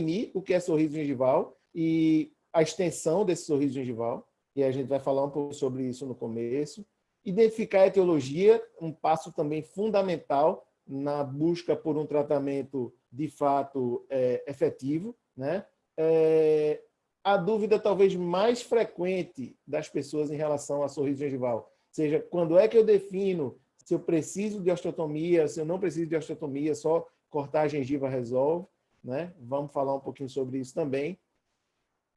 definir o que é sorriso gengival e a extensão desse sorriso gengival, e a gente vai falar um pouco sobre isso no começo. Identificar a etiologia, um passo também fundamental na busca por um tratamento de fato é, efetivo. Né? É, a dúvida talvez mais frequente das pessoas em relação a sorriso gengival, seja quando é que eu defino se eu preciso de osteotomia, se eu não preciso de osteotomia, só cortar a gengiva resolve. Né? Vamos falar um pouquinho sobre isso também.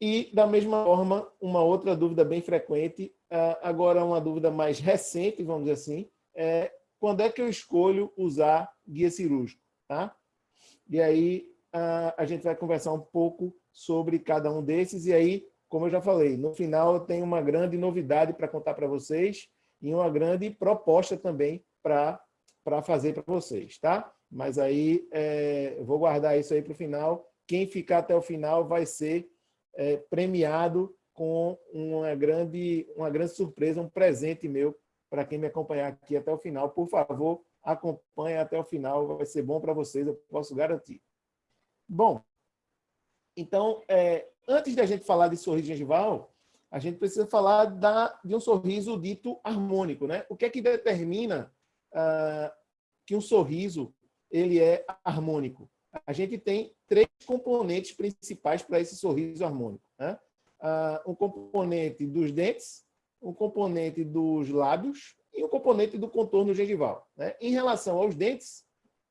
E, da mesma forma, uma outra dúvida bem frequente, ah, agora uma dúvida mais recente, vamos dizer assim, é quando é que eu escolho usar guia cirúrgico? Tá? E aí ah, a gente vai conversar um pouco sobre cada um desses, e aí, como eu já falei, no final eu tenho uma grande novidade para contar para vocês e uma grande proposta também para fazer para vocês, tá? Mas aí é, vou guardar isso aí para o final. Quem ficar até o final vai ser é, premiado com uma grande, uma grande surpresa, um presente meu para quem me acompanhar aqui até o final. Por favor, acompanhe até o final, vai ser bom para vocês, eu posso garantir. Bom, então, é, antes da gente falar de sorriso gengival, a gente precisa falar da, de um sorriso dito harmônico. Né? O que é que determina ah, que um sorriso ele é harmônico? A gente tem três componentes principais para esse sorriso harmônico. Né? Uh, um componente dos dentes, um componente dos lábios e um componente do contorno gengival. Né? Em relação aos dentes,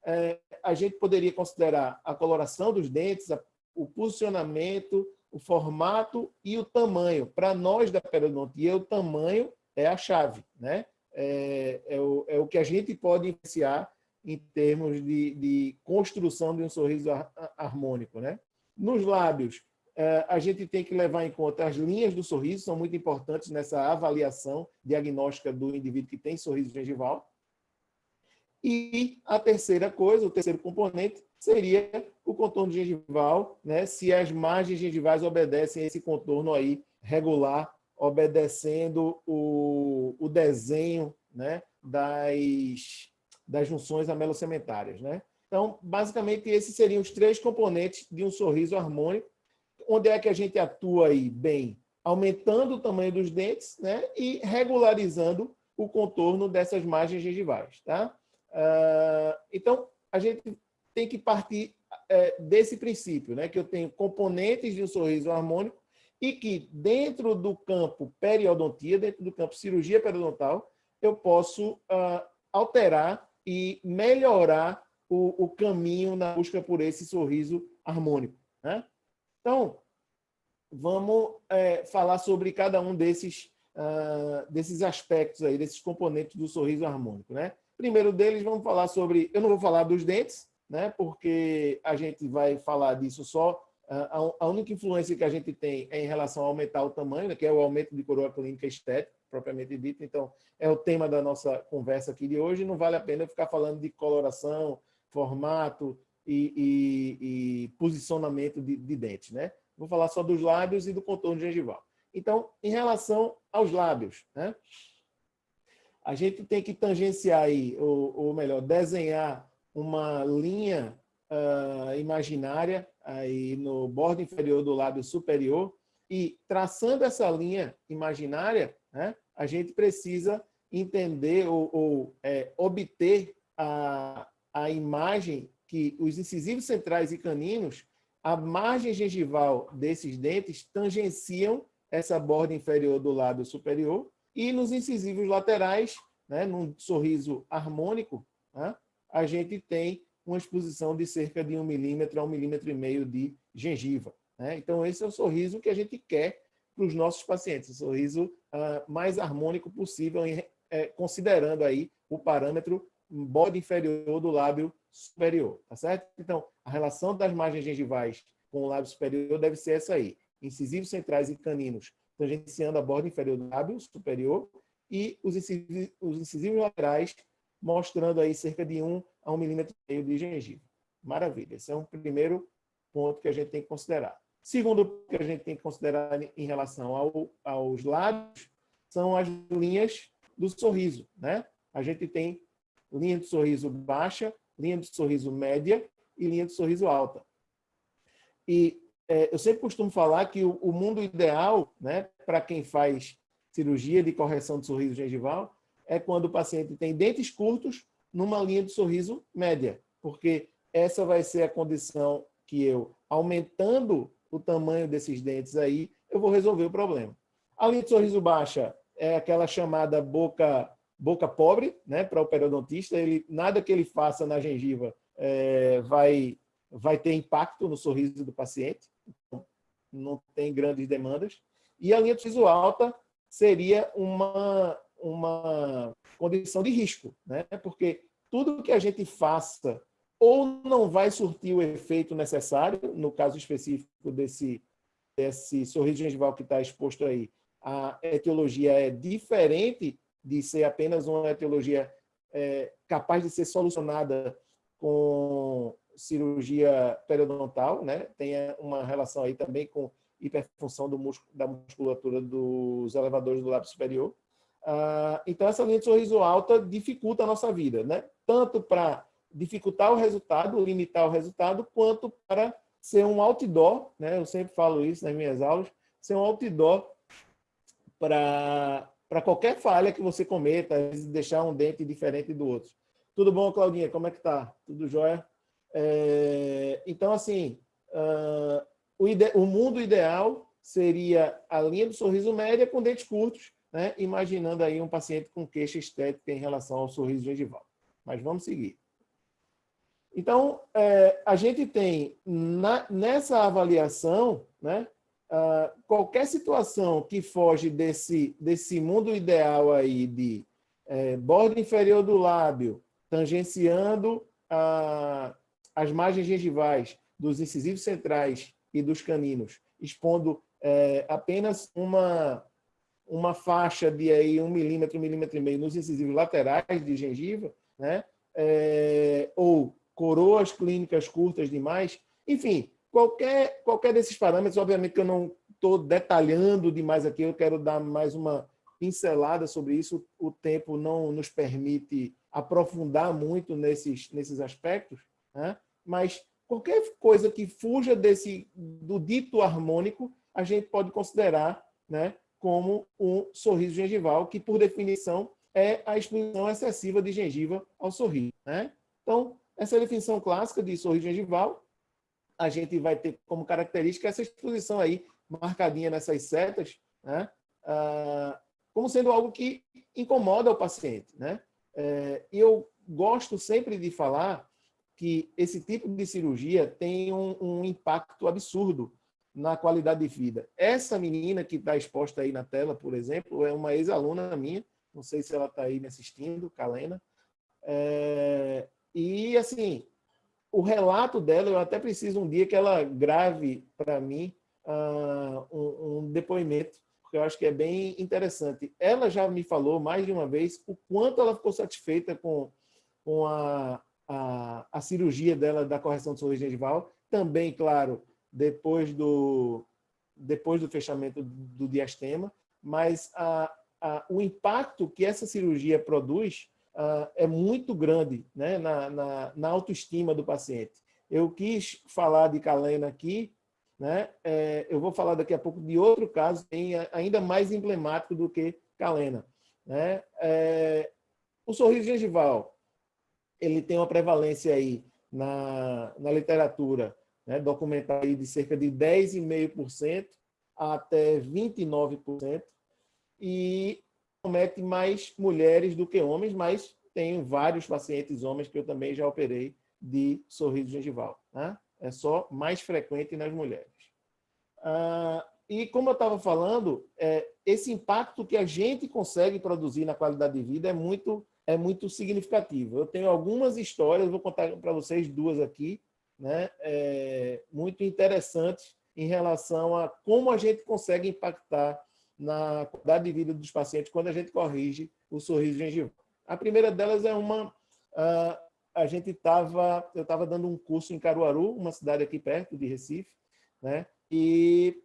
é, a gente poderia considerar a coloração dos dentes, o posicionamento, o formato e o tamanho. Para nós da periodontia, o tamanho é a chave. Né? É, é, o, é o que a gente pode influenciar em termos de, de construção de um sorriso harmônico. Né? Nos lábios, é, a gente tem que levar em conta as linhas do sorriso, são muito importantes nessa avaliação diagnóstica do indivíduo que tem sorriso gengival. E a terceira coisa, o terceiro componente, seria o contorno gengival, né? se as margens gengivais obedecem a esse contorno aí regular, obedecendo o, o desenho né? das, das junções amelocementárias. Né? Então, basicamente, esses seriam os três componentes de um sorriso harmônico. Onde é que a gente atua aí bem? Aumentando o tamanho dos dentes né? e regularizando o contorno dessas margens gengivais. Tá? Uh, então, a gente tem que partir é, desse princípio, né? que eu tenho componentes de um sorriso harmônico e que dentro do campo periodontia, dentro do campo cirurgia periodontal, eu posso uh, alterar e melhorar o, o, caminho na busca por esse sorriso harmônico. Né? Então, vamos é, falar sobre cada um desses, uh, desses aspectos, aí, desses componentes do sorriso harmônico. Né? Primeiro deles, vamos falar sobre... Eu não vou falar dos dentes, né? porque a gente vai falar disso só... A, a única influência que a gente tem é em relação a aumentar o tamanho, né? que é o aumento de coroa clínica estética propriamente dito. Então, é o tema da nossa conversa aqui de hoje. Não vale a pena ficar falando de coloração, formato e, e, e posicionamento de, de dentes. Né? Vou falar só dos lábios e do contorno gengival. Então, em relação aos lábios, né? a gente tem que tangenciar aí, ou, ou melhor, desenhar uma linha uh, imaginária aí no bordo inferior do lábio superior e traçando essa linha imaginária, né, a gente precisa entender ou, ou é, obter a, a imagem que os incisivos centrais e caninos, a margem gengival desses dentes tangenciam essa borda inferior do lábio superior e nos incisivos laterais, né, num sorriso harmônico, né, a gente tem uma exposição de cerca de um milímetro a um milímetro e meio de gengiva. Né? Então, esse é o sorriso que a gente quer para os nossos pacientes, sorriso uh, mais harmônico possível, em, é, considerando aí o parâmetro bode inferior do lábio superior, tá certo? Então, a relação das margens gengivais com o lábio superior deve ser essa aí. Incisivos centrais e caninos tangenciando a borda inferior do lábio superior e os incisivos, os incisivos laterais mostrando aí cerca de 1 a 1 milímetro meio de gengiva. Maravilha. Esse é um primeiro ponto que a gente tem que considerar. Segundo que a gente tem que considerar em relação ao, aos lábios são as linhas do sorriso. Né? A gente tem linha de sorriso baixa, linha de sorriso média e linha de sorriso alta. e é, eu sempre costumo falar que o, o mundo ideal, né, para quem faz cirurgia de correção de sorriso gengival, é quando o paciente tem dentes curtos numa linha de sorriso média, porque essa vai ser a condição que eu, aumentando o tamanho desses dentes aí, eu vou resolver o problema. A linha de sorriso baixa é aquela chamada boca boca pobre, né, para o periodontista, ele nada que ele faça na gengiva é, vai vai ter impacto no sorriso do paciente, então, não tem grandes demandas. E a linha de sorriso alta seria uma uma condição de risco, né? Porque tudo que a gente faça ou não vai surtir o efeito necessário, no caso específico desse, desse sorriso gengival que está exposto aí, a etiologia é diferente de ser apenas uma etiologia é, capaz de ser solucionada com cirurgia periodontal, né? tem uma relação aí também com hiperfunção do músculo, da musculatura dos elevadores do lábio superior. Ah, então, essa linha de sorriso alta dificulta a nossa vida, né? tanto para dificultar o resultado, limitar o resultado, quanto para ser um outdoor, né? eu sempre falo isso nas minhas aulas, ser um outdoor para qualquer falha que você cometa, deixar um dente diferente do outro. Tudo bom, Claudinha? Como é que tá? Tudo jóia? É, então, assim, uh, o, ide o mundo ideal seria a linha do sorriso média com dentes curtos, né? imaginando aí um paciente com queixa estética em relação ao sorriso gengival. Mas vamos seguir. Então, é, a gente tem na, nessa avaliação, né, uh, qualquer situação que foge desse, desse mundo ideal aí de é, borda inferior do lábio, tangenciando a, as margens gengivais dos incisivos centrais e dos caninos, expondo é, apenas uma, uma faixa de aí um milímetro, um milímetro e meio nos incisivos laterais de gengiva, né? É, ou coroas clínicas curtas demais, enfim, qualquer, qualquer desses parâmetros, obviamente que eu não estou detalhando demais aqui, eu quero dar mais uma pincelada sobre isso, o tempo não nos permite aprofundar muito nesses, nesses aspectos, né? mas qualquer coisa que fuja desse, do dito harmônico, a gente pode considerar né, como um sorriso gengival, que, por definição, é a exposição excessiva de gengiva ao sorriso. Né? Então, essa definição clássica de sorriso gengival. A gente vai ter como característica essa exposição aí, marcadinha nessas setas, né? ah, como sendo algo que incomoda o paciente. Né? É, eu gosto sempre de falar que esse tipo de cirurgia tem um, um impacto absurdo na qualidade de vida. Essa menina que está exposta aí na tela, por exemplo, é uma ex-aluna minha, não sei se ela está aí me assistindo, Kalena. É, e, assim, o relato dela, eu até preciso um dia que ela grave para mim uh, um, um, depoimento, porque eu acho que é bem interessante. Ela já me falou mais de uma vez o quanto ela ficou satisfeita com, com a, a, a cirurgia dela da correção de sorriso gengival. Também, claro, depois do, depois do fechamento do diastema, mas a, a, o impacto que essa cirurgia produz uh, é muito grande né, na, na, na, autoestima do paciente. Eu quis falar de Kalena aqui, né, é, eu vou falar daqui a pouco de outro caso ainda mais emblemático do que Kalena. Né? É, o sorriso gengival, ele tem uma prevalência aí na, na literatura né, documentada de cerca de 10,5% até 29%, e comete mais mulheres do que homens, mas tenho vários pacientes homens que eu também já operei de sorriso gengival. Né? É só mais frequente nas mulheres. Ah, e como eu estava falando, é, esse impacto que a gente consegue produzir na qualidade de vida é muito, é muito significativo. Eu tenho algumas histórias, vou contar para vocês duas aqui, né? É, muito interessantes em relação a como a gente consegue impactar na qualidade de vida dos pacientes quando a gente corrige o sorriso gengival. A primeira delas é uma... Uh, a gente estava... Eu estava dando um curso em Caruaru, uma cidade aqui perto de Recife, né? E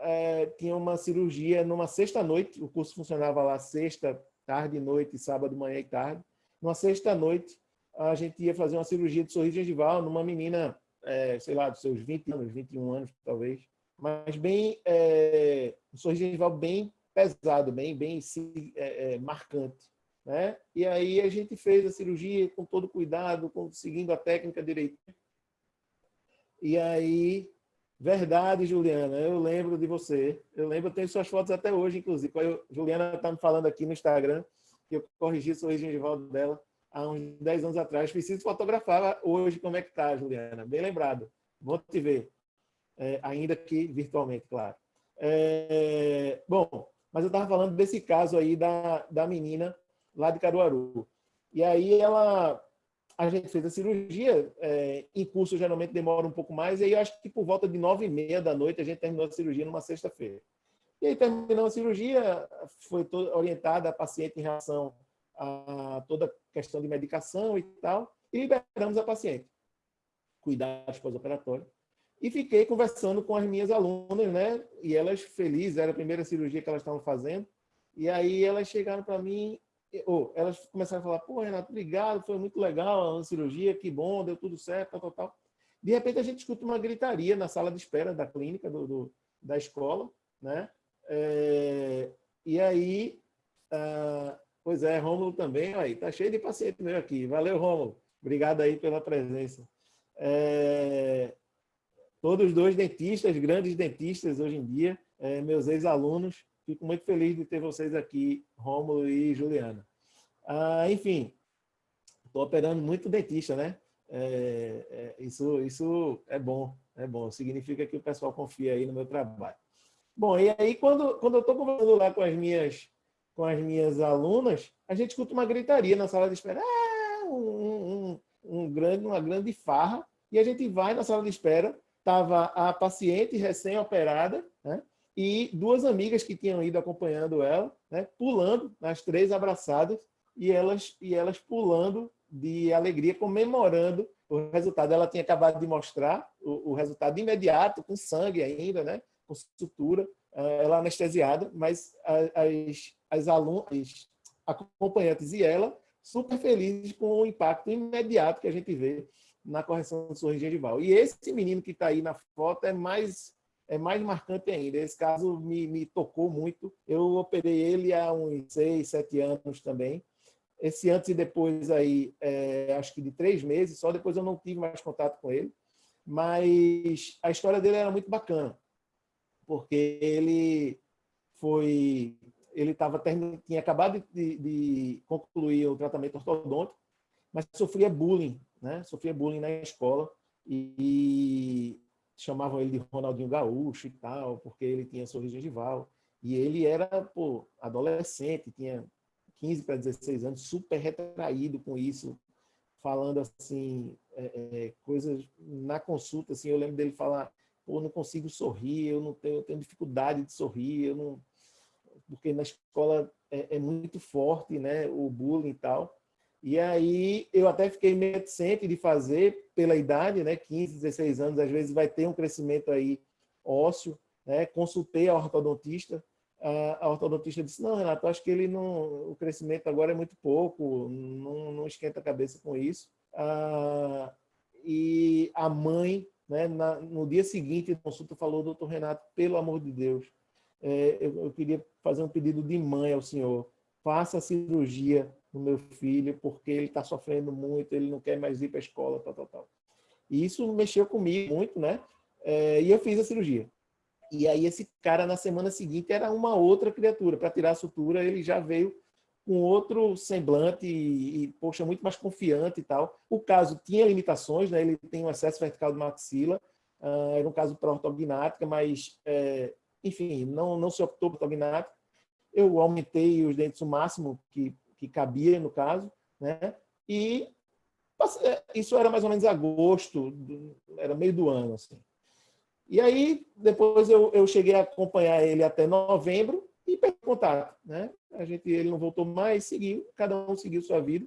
é, tinha uma cirurgia numa sexta-noite, o curso funcionava lá sexta, tarde, noite, sábado, manhã e tarde. Numa sexta-noite, a gente ia fazer uma cirurgia de sorriso gengival numa menina é, sei lá, dos seus 20 anos, 21 anos, talvez, mas bem, é, um sorriso gengival bem pesado, bem, bem é, é, marcante. Né? E aí a gente fez a cirurgia com todo cuidado, com, seguindo a técnica direito. E aí, verdade, Juliana, eu lembro de você. Eu lembro, eu tenho suas fotos até hoje, inclusive. Eu, Juliana está me falando aqui no Instagram que eu corrigi o sorriso gengival dela há uns 10 anos atrás. Preciso fotografar hoje como é que está, Juliana. Bem lembrado. Vou te ver. É, ainda que virtualmente, claro. É, bom, mas eu estava falando desse caso aí da, da menina lá de Caruaru. E aí ela, a gente fez a cirurgia, é, em curso geralmente demora um pouco mais, e aí eu acho que por volta de nove e meia da noite a gente terminou a cirurgia numa sexta-feira. E aí terminou a cirurgia, foi orientada a paciente em relação a toda a questão de medicação e tal, e liberamos a paciente. Cuidados pós-operatório. E fiquei conversando com as minhas alunas, né? E elas felizes, era a primeira cirurgia que elas estavam fazendo. E aí elas chegaram para mim ou elas começaram a falar, pô, Renato, obrigado, foi muito legal a cirurgia, que bom, deu tudo certo, tal, tal, tal. De repente, a gente escuta uma gritaria na sala de espera da clínica, do, do da escola, né? É, e aí, ah, pois é, Rômulo também, aí, tá cheio de paciente meu aqui. Valeu, Rômulo. Obrigado aí pela presença. É, todos dois dentistas, grandes dentistas hoje em dia, é, meus ex-alunos, Fico muito feliz de ter vocês aqui, Rômulo e Juliana. Ah, enfim, estou operando muito dentista, né? É, é, isso, isso é bom, é bom. Significa que o pessoal confia aí no meu trabalho. Bom, e aí quando, quando eu estou conversando lá com as minhas com as minhas alunas, a gente escuta uma gritaria na sala de espera, ah, um, um, um grande, uma grande farra, e a gente vai na sala de espera, estava a paciente recém-operada, né? e duas amigas que tinham ido acompanhando ela, né, pulando, as três abraçadas, e elas, e elas pulando de alegria, comemorando o resultado. Ela tinha acabado de mostrar o, o resultado imediato, com sangue ainda, né, com sutura, eh, ela anestesiada, mas as, as alunas, acompanhantes e ela, super felizes com o impacto imediato que a gente vê na correção do sorriso gengival. E esse menino que está aí na foto é mais é mais marcante ainda. Esse caso me, me tocou muito. Eu operei ele há uns seis, sete anos também. Esse antes e depois aí, é, acho que de três meses, só depois eu não tive mais contato com ele. Mas a história dele era muito bacana, porque ele foi, ele estava tinha acabado de, de, concluir o tratamento ortodôntico, mas sofria bullying, né? Sofria bullying na escola e chamavam ele de Ronaldinho Gaúcho e tal, porque ele tinha sorriso gengival. E ele era, pô, adolescente, tinha 15 para 16 anos, super retraído com isso, falando assim, é, é, coisas na consulta, assim, eu lembro dele falar, pô, não consigo sorrir, eu não tenho, eu tenho dificuldade de sorrir, eu não... porque na escola é, é muito forte, né, o bullying e tal. E aí eu até fiquei meio reticente de fazer pela idade, né, 15, 16 anos, às vezes vai ter um crescimento aí ósseo, né? Consultei a ortodontista, a ortodontista disse: "Não, Renato, acho que ele não, o crescimento agora é muito pouco, não, não esquenta a cabeça com isso". Ah, e a mãe, né, na, no dia seguinte consulta falou: "Doutor Renato, pelo amor de Deus, é, eu, eu queria fazer um pedido de mãe ao senhor, faça a cirurgia no meu filho, porque ele está sofrendo muito, ele não quer mais ir para a escola, tal, tal, tal. E isso mexeu comigo muito, né? É, e eu fiz a cirurgia. E aí esse cara, na semana seguinte, era uma outra criatura. Para tirar a sutura, ele já veio com outro semblante e, e, poxa, muito mais confiante e tal. O caso tinha limitações, né? Ele tem um excesso vertical de maxila, uh, era um caso para ortognática, mas, é, enfim, não, não se optou por ortognática. Eu aumentei os dentes o máximo que que cabia no caso, né? E é, isso era mais ou menos agosto, era meio do ano, assim. E aí, depois eu, eu cheguei a acompanhar ele até novembro e perdi contato, né? A gente, ele não voltou mais, seguiu, cada um seguiu sua vida.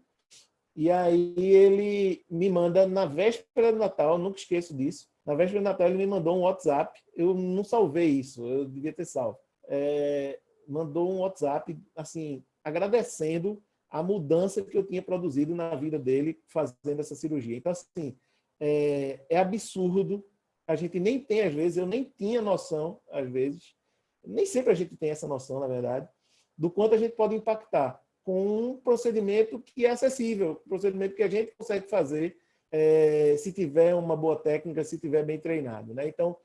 E aí ele me manda na véspera do Natal, nunca esqueço disso. Na véspera do Natal ele me mandou um WhatsApp. Eu não salvei isso, eu devia ter salvo. É, mandou um WhatsApp, assim, agradecendo a mudança que eu tinha produzido na vida dele fazendo essa cirurgia. Então, assim, é, é absurdo. A gente nem tem, às vezes, eu nem tinha noção, às vezes, nem sempre a gente tem essa noção, na verdade, do quanto a gente pode impactar com um procedimento que é acessível, um procedimento que a gente consegue fazer é, se tiver uma boa técnica, se tiver bem treinado. Né? Então,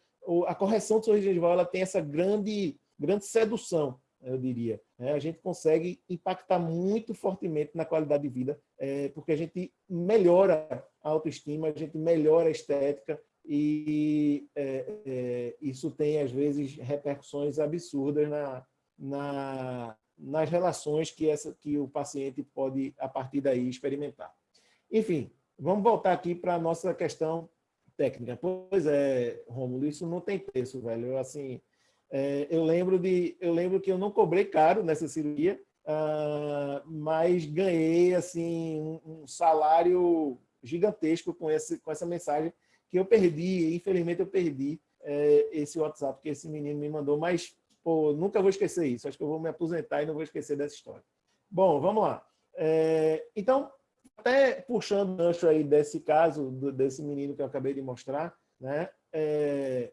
a correção de sorriso gengival ela tem essa grande, grande sedução, eu diria. Né? A gente consegue impactar muito fortemente na qualidade de vida, é, porque a gente melhora a autoestima, a gente melhora a estética, e é, é, isso tem, às vezes, repercussões absurdas na, na, nas relações que, essa, que o paciente pode, a partir daí, experimentar. Enfim, vamos voltar aqui para a nossa questão técnica. Pois é, Rômulo, isso não tem preço, velho. Eu, assim, é, eu, lembro de, eu lembro que eu não cobrei caro nessa cirurgia, uh, mas ganhei assim, um, um salário gigantesco com, esse, com essa mensagem que eu perdi, infelizmente eu perdi é, esse WhatsApp que esse menino me mandou, mas pô, nunca vou esquecer isso, acho que eu vou me aposentar e não vou esquecer dessa história. Bom, vamos lá. É, então, até puxando o gancho aí desse caso, do, desse menino que eu acabei de mostrar, né, é,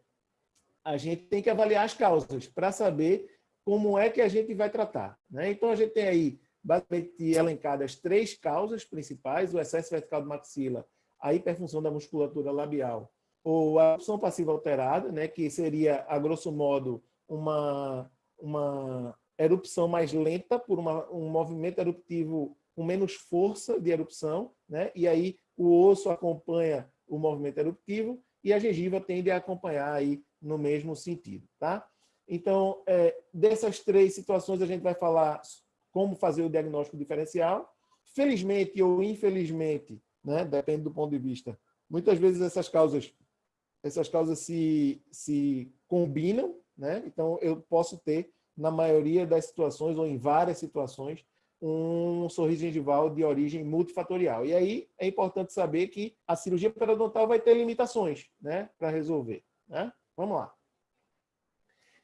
a gente tem que avaliar as causas para saber como é que a gente vai tratar. Né? Então, a gente tem aí, basicamente, elencadas três causas principais, o excesso vertical de maxila, a hiperfunção da musculatura labial ou a erupção passiva alterada, né, que seria, a grosso modo, uma, uma erupção mais lenta por uma, um movimento eruptivo com menos força de erupção, né? e aí o osso acompanha o movimento eruptivo e a gengiva tende a acompanhar aí no mesmo sentido. Tá? Então, é, dessas três situações, a gente vai falar como fazer o diagnóstico diferencial. Felizmente ou infelizmente, né? depende do ponto de vista. Muitas vezes essas causas, essas causas se, se combinam, né? então eu posso ter, na maioria das situações, ou em várias situações, um sorriso gengival de origem multifatorial. E aí é importante saber que a cirurgia periodontal vai ter limitações né, para resolver. Né? Vamos lá.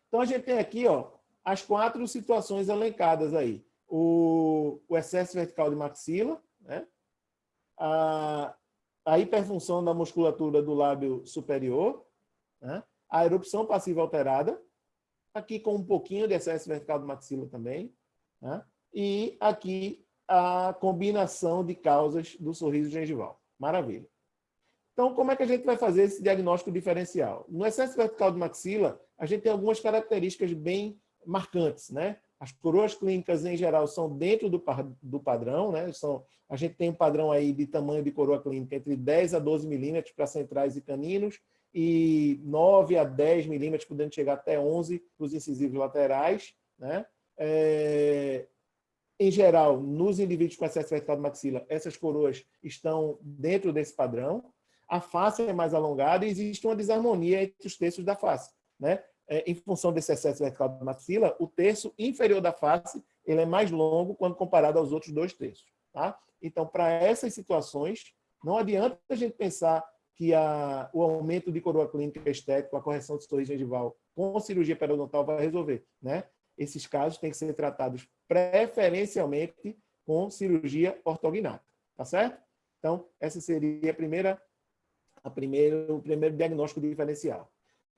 Então, a gente tem aqui ó, as quatro situações elencadas aí. O, o excesso vertical de maxila, né? a, a hiperfunção da musculatura do lábio superior, né? a erupção passiva alterada, aqui com um pouquinho de excesso vertical de maxila também, né? e aqui a combinação de causas do sorriso gengival. Maravilha. Então, como é que a gente vai fazer esse diagnóstico diferencial? No excesso vertical de maxila, a gente tem algumas características bem marcantes, né? As coroas clínicas, em geral, são dentro do, do padrão, né? São, a gente tem um padrão aí de tamanho de coroa clínica entre 10 a 12 milímetros para centrais e caninos e 9 a 10 milímetros, podendo chegar até 11 para os incisivos laterais, né? É, em geral, nos indivíduos com excesso vertical de maxila, essas coroas estão dentro desse padrão. A face é mais alongada e existe uma desarmonia entre os terços da face. Né? é, em função desse excesso vertical da maxila, o terço inferior da face ele é mais longo quando comparado aos outros dois terços. Tá? Então, para essas situações, não adianta a gente pensar que a, o aumento de coroa clínica estética, a correção de sorriso gengival com cirurgia periodontal vai resolver. Né? Esses casos têm que ser tratados preferencialmente com cirurgia ortognática. Tá certo? Então, essa seria a primeira, a primeiro, o primeiro diagnóstico diferencial.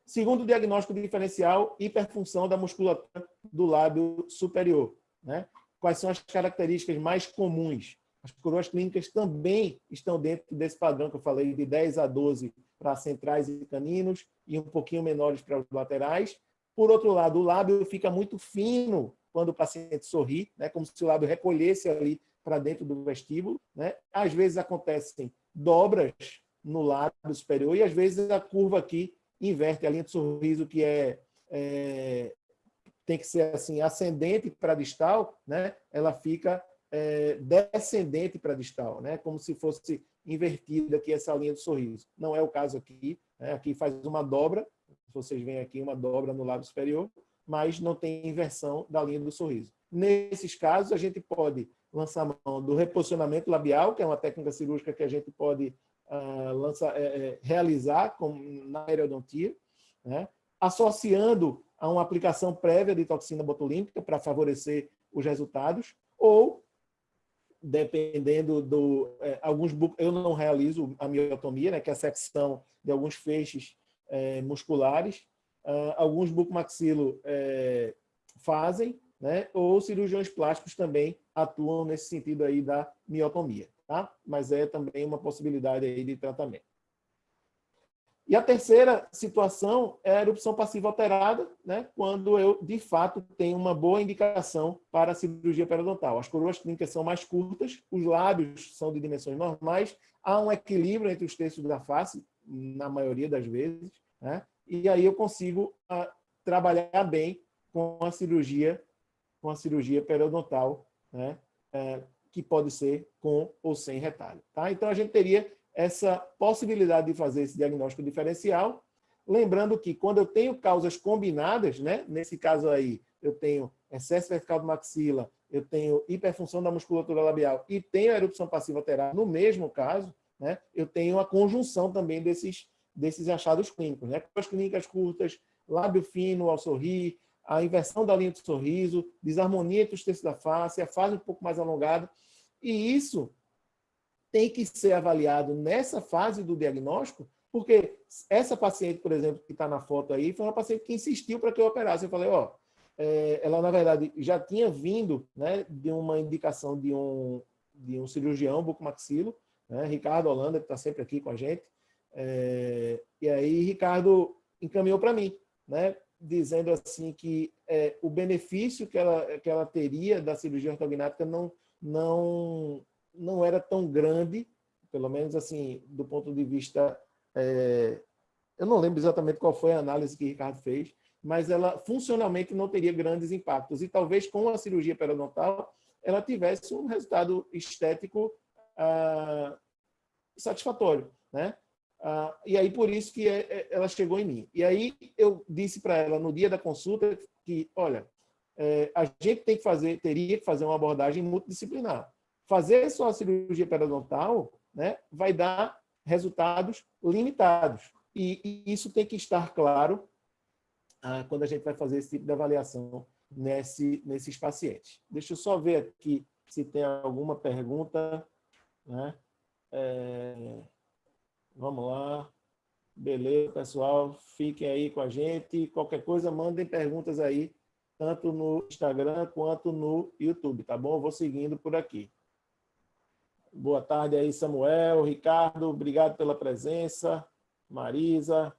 Segundo diagnóstico diferencial, hiperfunção da musculatura do lábio superior. Né? Quais são as características mais comuns? As coroas clínicas também estão dentro desse padrão que eu falei, de 10 a 12 para centrais e caninos e um pouquinho menores para os laterais. Por outro lado, o lábio fica muito fino quando o paciente sorri, né? como se o lábio recolhesse ali para dentro do vestíbulo. Né? Às vezes acontecem dobras no lábio superior e às vezes a curva aqui inverte a linha de sorriso que é, é tem que ser assim ascendente para distal, né? Ela fica é, descendente para distal, né? Como se fosse invertida aqui essa linha de sorriso. Não é o caso aqui. Né? Aqui faz uma dobra. Vocês veem aqui uma dobra no lábio superior, mas não tem inversão da linha do sorriso. Nesses casos, a gente pode lançar mão do reposicionamento labial, que é uma técnica cirúrgica que a gente pode lança, é, é, realizar com, na periodontia, né? associando a uma aplicação prévia de toxina botulínica para favorecer os resultados, ou dependendo do... É, alguns Eu não realizo a miotomia, né, que é a secção de alguns feixes é, musculares. Uh, alguns bucomaxilo é, fazem, né, ou cirurgiões plásticos também atuam nesse sentido aí da miotomia, tá? Mas é também uma possibilidade aí de tratamento. E a terceira situação é a erupção passiva alterada, né, quando eu, de fato, tenho uma boa indicação para a cirurgia periodontal. As coroas clínicas são mais curtas, os lábios são de dimensões normais, há um equilíbrio entre os terços da face, na maioria das vezes, né, e aí eu consigo a, ah, trabalhar bem com a cirurgia, com a cirurgia periodontal, né, é, que pode ser com ou sem retalho. Tá? Então, a gente teria essa possibilidade de fazer esse diagnóstico diferencial, lembrando que quando eu tenho causas combinadas, né, nesse caso aí, eu tenho excesso vertical do maxila, eu tenho hiperfunção da musculatura labial e tenho erupção passiva alterada no mesmo caso, né, eu tenho a conjunção também desses, desses achados clínicos. Né, as clínicas curtas, lábio fino ao sorrir, a inversão da linha do sorriso, desarmonia entre os terços da face, a fase um pouco mais alongada. E isso tem que ser avaliado nessa fase do diagnóstico, porque essa paciente, por exemplo, que está na foto aí, foi uma paciente que insistiu para que eu operasse. Eu falei, ó, é, ela, na verdade, já tinha vindo né, de uma indicação de um, de um cirurgião bucomaxilo, né, Ricardo Holanda, que está sempre aqui com a gente. É, e aí, Ricardo encaminhou para mim, né, dizendo assim que é, o benefício que ela, que ela teria da cirurgia ortognática não, não não era tão grande, pelo menos assim, do ponto de vista... É, eu não lembro exatamente qual foi a análise que Ricardo fez, mas ela funcionalmente não teria grandes impactos. E talvez com a cirurgia periodontal ela tivesse um resultado estético ah, satisfatório. Né? Ah, e aí, por isso que é, é, ela chegou em mim. E aí, eu disse para ela, no dia da consulta, que, olha, é, a gente tem que fazer, teria que fazer uma abordagem multidisciplinar fazer só a cirurgia periodontal né, vai dar resultados limitados. E, e isso tem que estar claro ah, quando a gente vai fazer esse tipo de avaliação nesse, nesses pacientes. Deixa eu só ver aqui se tem alguma pergunta. Né? É, vamos lá. Beleza, pessoal. Fiquem aí com a gente. Qualquer coisa, mandem perguntas aí, tanto no Instagram quanto no YouTube, tá bom? Vou seguindo por aqui. Boa tarde aí, Samuel, Ricardo, obrigado pela presença, Marisa,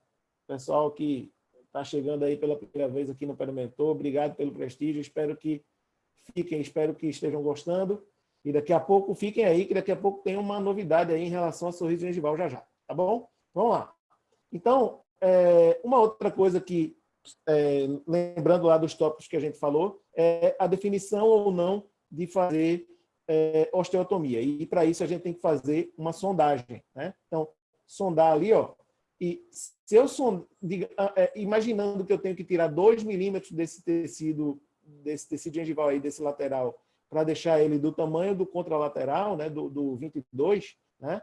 pessoal que está chegando aí pela primeira vez aqui no Perimentor, obrigado pelo prestígio, espero que fiquem, espero que estejam gostando, e daqui a pouco fiquem aí, que daqui a pouco tem uma novidade aí em relação a sorriso gengival já já, tá bom? Vamos lá. Então, é, uma outra coisa que, é, lembrando lá dos tópicos que a gente falou, é a definição ou não de fazer é, osteotomia. E para isso a gente tem que fazer uma sondagem. Né? Então, sondar ali, ó, e se eu sondar, ah, é, imaginando que eu tenho que tirar 2 milímetros desse tecido, desse tecido gengival aí, desse lateral, para deixar ele do tamanho do contralateral, né, do, do 22, né,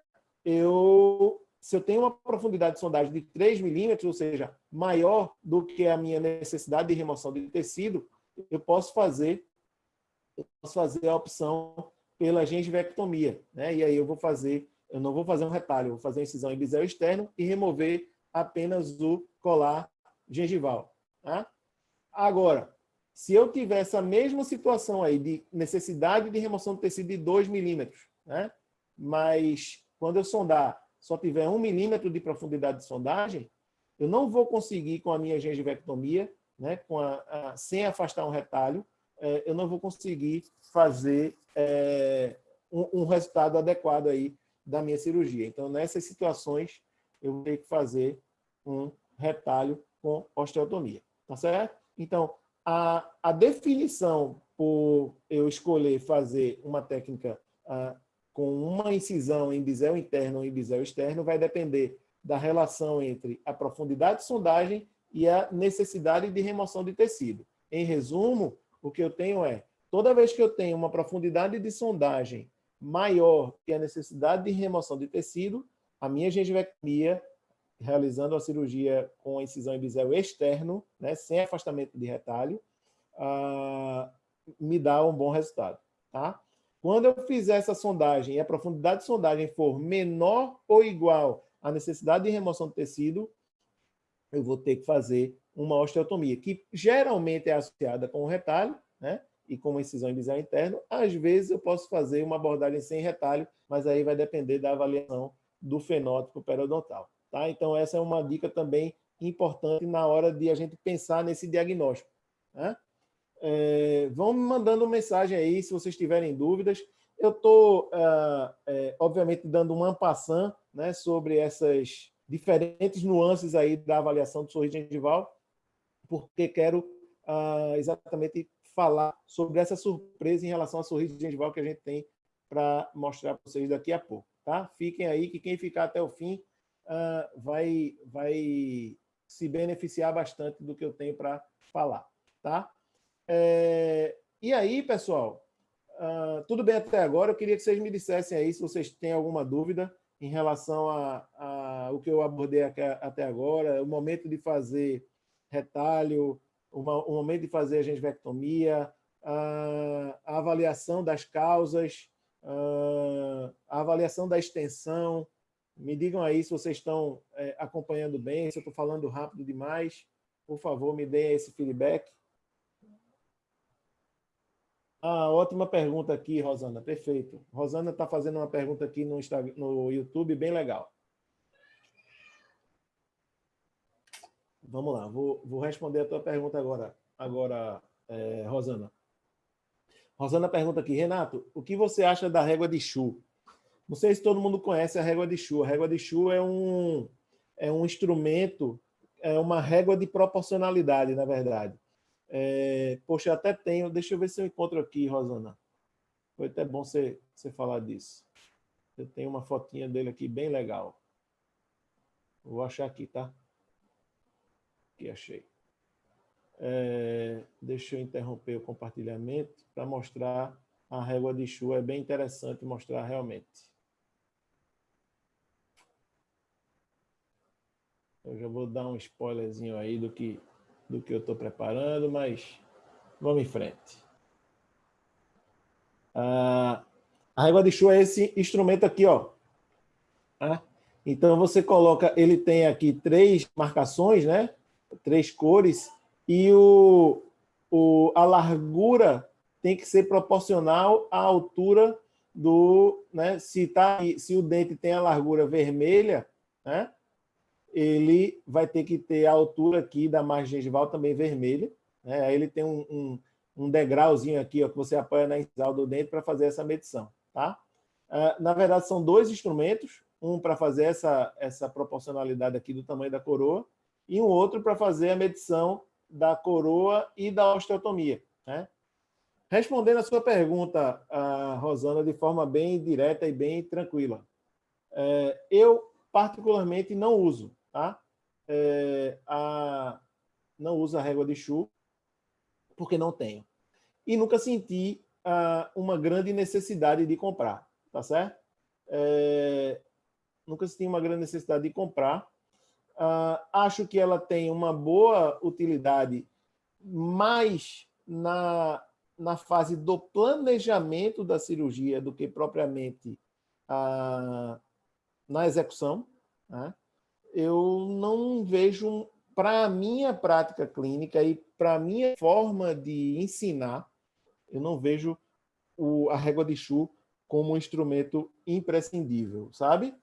eu, se eu tenho uma profundidade de sondagem de 3 milímetros, ou seja, maior do que a minha necessidade de remoção de tecido, eu posso fazer, eu posso fazer a opção pela gengivectomia. Né? E aí eu vou fazer, eu não vou fazer um retalho, eu vou fazer incisão em bisel externo e remover apenas o colar gengival. Tá? Agora, se eu tiver essa mesma situação aí de necessidade de remoção do tecido de 2 milímetros, né? mas quando eu sondar só tiver 1 um milímetro de profundidade de sondagem, eu não vou conseguir com a minha gengivectomia, né? com a, a, sem afastar um retalho, é, eu não vou conseguir fazer é, um, um, resultado adequado aí da minha cirurgia. Então, nessas situações, eu vou ter que fazer um retalho com osteotomia, tá certo? Então, a, a definição por eu escolher fazer uma técnica com uma incisão em bisel interno ou em bisel externo vai depender da relação entre a profundidade de sondagem e a necessidade de remoção de tecido. Em resumo, o que eu tenho é, toda vez que eu tenho uma profundidade de sondagem maior que a necessidade de remoção de tecido, a minha gengivectomia, realizando a cirurgia com a incisão em bisel externo, né, sem afastamento de retalho, uh, me dá um bom resultado. Tá? Quando eu fizer essa sondagem e a profundidade de sondagem for menor ou igual à necessidade de remoção do tecido, eu vou ter que fazer uma osteotomia, que geralmente é associada com o retalho, né? E com uma incisão inicial interno. Às vezes eu posso fazer uma abordagem sem retalho, mas aí vai depender da avaliação do fenótipo periodontal. Tá? Então, essa é uma dica também importante na hora de a gente pensar nesse diagnóstico. Né? É, vão me mandando mensagem aí se vocês tiverem dúvidas. Eu estou, uh, é, obviamente, dando uma passão né, sobre essas diferentes nuances aí da avaliação do sorriso gengival, porque quero uh, exatamente falar sobre essa surpresa em relação ao sorriso gengival que a gente tem para mostrar para vocês daqui a pouco. Tá? Fiquem aí, que quem ficar até o fim uh, vai, vai se beneficiar bastante do que eu tenho para falar. Tá? É, e aí, pessoal, uh, tudo bem até agora? Eu queria que vocês me dissessem aí se vocês têm alguma dúvida em relação a, a o que eu abordei até agora, o momento de fazer retalho, o, o momento de fazer a gengivectomia, a, a avaliação das causas, a, a avaliação da extensão. Me digam aí se vocês estão é, acompanhando bem, se eu estou falando rápido demais. Por favor, me deem esse feedback. Ah, ótima pergunta aqui, Rosana. Perfeito. Rosana está fazendo uma pergunta aqui no, Instagram, no YouTube, bem legal. Vamos lá, vou, vou responder a tua pergunta agora, agora é, Rosana. Rosana pergunta aqui, Renato, o que você acha da régua de Chu? Não sei se todo mundo conhece a régua de Chu. A régua de Chu é um, é um instrumento, é uma régua de proporcionalidade, na verdade. É, poxa, até tenho, deixa eu ver se eu encontro aqui, Rosana. Foi até bom você, você falar disso. Eu tenho uma fotinha dele aqui bem legal. Vou achar aqui, tá? Aqui, achei. É, deixa eu interromper o compartilhamento para mostrar a régua de Chu. É bem interessante mostrar realmente. Eu já vou dar um spoilerzinho aí do que do que eu estou preparando, mas vamos em frente. Ah, a régua de chu é esse instrumento aqui, ó. Ah, então você coloca, ele tem aqui três marcações, né? Três cores e o, o, a largura tem que ser proporcional à altura do, né? Se tá, se o dente tem a largura vermelha, né? Ele vai ter que ter a altura aqui da margem gengival também vermelha. Né? Aí ele tem um, um, um degrauzinho aqui ó, que você apoia na incisal do dente para fazer essa medição. Tá? Uh, na verdade, são dois instrumentos, um para fazer essa, essa proporcionalidade aqui do tamanho da coroa e um outro para fazer a medição da coroa e da osteotomia. Né? Respondendo a sua pergunta, uh, Rosana, de forma bem direta e bem tranquila, uh, eu particularmente não uso tá? É, a, não uso a régua de chu, porque não tenho. E nunca senti ah, uma grande necessidade de comprar, tá certo? É, nunca senti uma grande necessidade de comprar. Ah, acho que ela tem uma boa utilidade mais na, na fase do planejamento da cirurgia do que propriamente ah, na execução. Né? Eu não vejo, para a minha prática clínica e para a minha forma de ensinar, eu não vejo o, a régua de Chu como um instrumento imprescindível, sabe?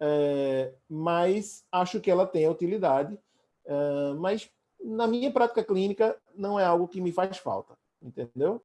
É, mas acho que ela tem utilidade, é, mas na minha prática clínica não é algo que me faz falta, entendeu?